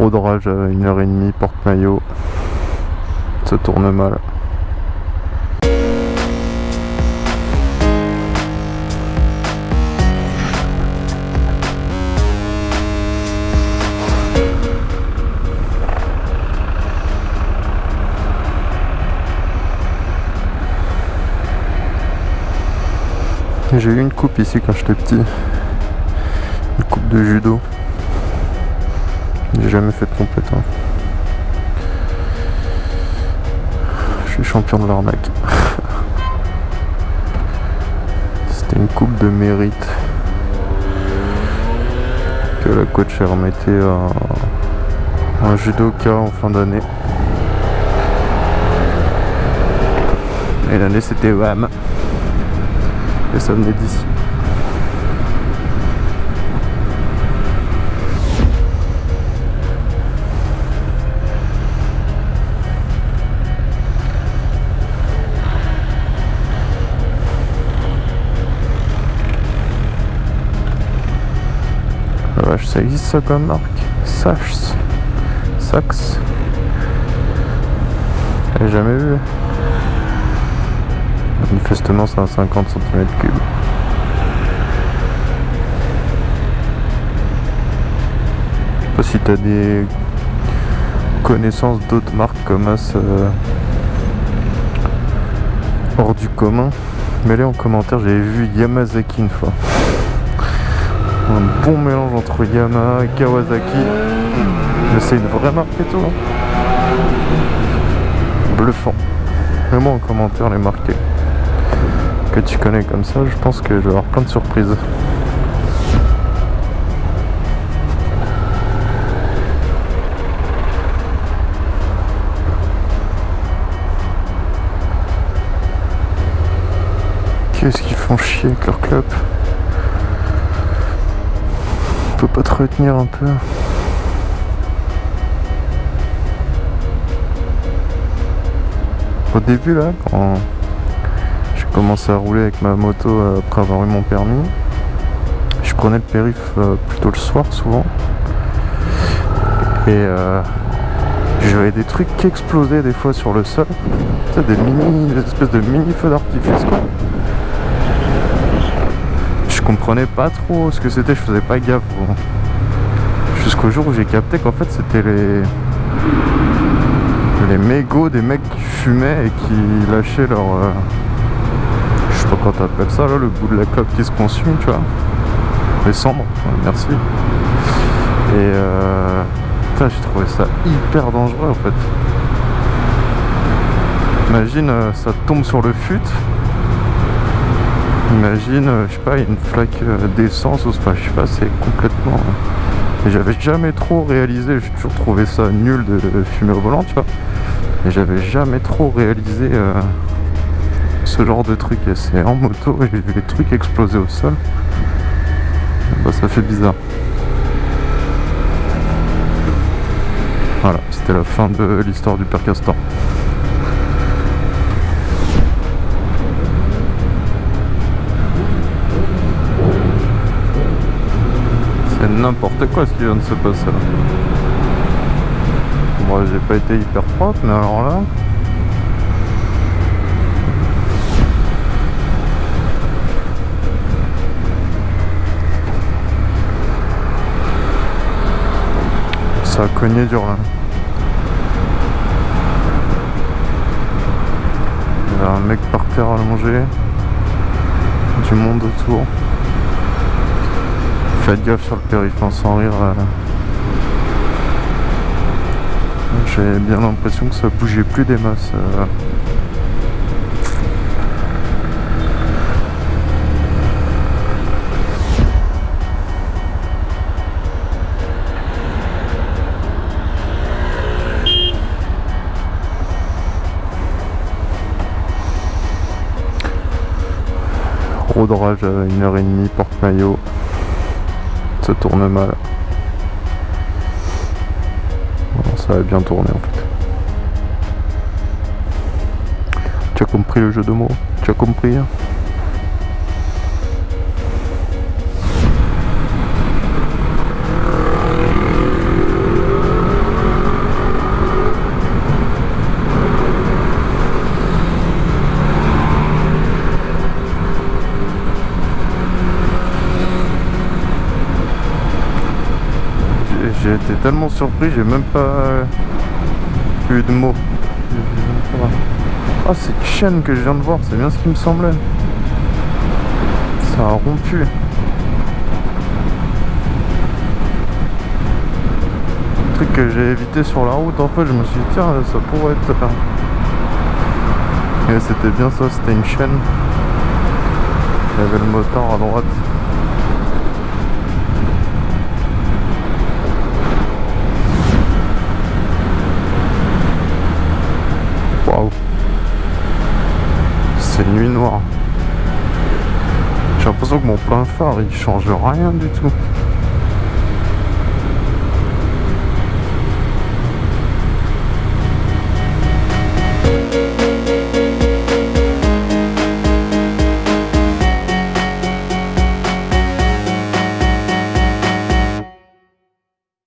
Gros drage à 1h30, porte-maillot. Ça tourne mal. J'ai eu une coupe ici quand j'étais petit. Une coupe de judo. J'ai jamais fait de hein. Je suis champion de l'arnaque. C'était une coupe de mérite que la coach a remettait à un judoka en fin d'année. Et l'année c'était WAM. Et ça venait d'ici. Ça existe ça comme marque? Sachs Sax J'ai jamais vu. Manifestement, c'est un 50 cm3. Je sais pas si t'as des connaissances d'autres marques comme As euh, hors du commun. Mais là en commentaire, j'avais vu Yamazaki une fois. Un bon mélange entre Yamaha et Kawasaki. Mais c'est une vraie marque tout. hein. Bluffant. Mets-moi en commentaire les marques que tu connais comme ça, je pense que je vais avoir plein de surprises. Qu'est-ce qu'ils font chier avec leur club On peut pas te retenir un peu Au début là, quand j'ai commencé à rouler avec ma moto après avoir eu mon permis, je prenais le périph euh, plutôt le soir souvent. Et euh, j'avais des trucs qui explosaient des fois sur le sol. Des mini, des espèces de mini feux d'artifice quoi. Je comprenais pas trop ce que c'était, je faisais pas gaffe. Jusqu'au jour où j'ai capté qu'en fait c'était les les mégots des mecs qui fumaient et qui lâchaient leur euh, je sais pas comment t'appelles ça là le bout de la clope qui se consume tu vois. Les cendres merci. Et euh, putain, j'ai trouvé ça hyper dangereux en fait. Imagine euh, ça tombe sur le fut imagine euh, je sais pas une flaque euh, d'essence ou enfin je sais pas c'est complètement euh, j'avais jamais trop réalisé, j'ai toujours trouvé ça nul de fumer au volant, tu vois. Et j'avais jamais trop réalisé ce genre de truc. Et c'est en moto et j'ai vu les trucs exploser au sol. Bah, ça fait bizarre. Voilà, c'était la fin de l'histoire du père Castor. N'importe quoi ce qui vient de se passer là. Moi j'ai pas été hyper propre mais alors là. Ça a cogné dur là. Il y a un mec par terre allongé. Du monde autour. Faites gaffe sur le périph' sans rire. euh. J'ai bien l'impression que ça bougeait plus des masses. Rodrage à 1h30, porte-maillot. Tourne mal. Ça va bien tourner en fait. Tu as compris le jeu de mots? Tu as compris tellement surpris, j'ai même pas eu de mots. Ah, cette chaîne que je viens de voir, c'est bien ce qui me semblait. Ça a rompu. truc que j'ai évité sur la route, en fait, je me suis dit, tiens, ça pourrait être... Et c'était bien ça, c'était une chaîne. Il y avait le moteur à droite. C'est nuit noire. J'ai l'impression que mon plein phare il change rien du tout.